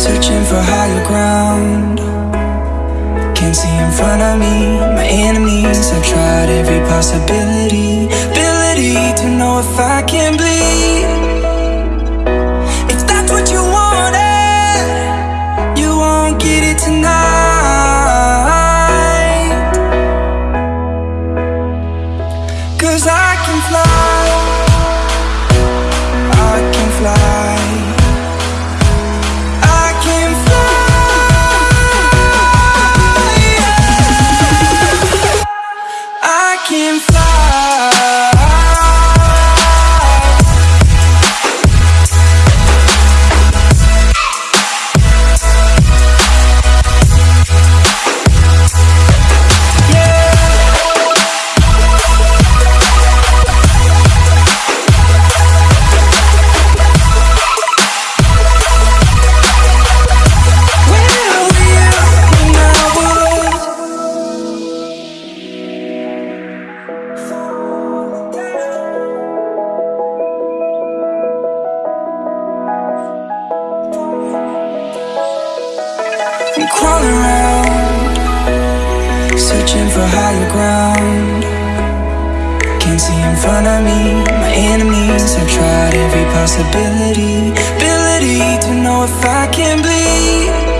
searching for higher ground. Can't see in front of me, my enemies. I've tried every possibility, ability to know if I can bleed. If that's what you wanted, you won't get it tonight. Cause I can fly, searching for higher ground. Can't see in front of me, my enemies. I've tried every possibility, ability to know if I can bleed.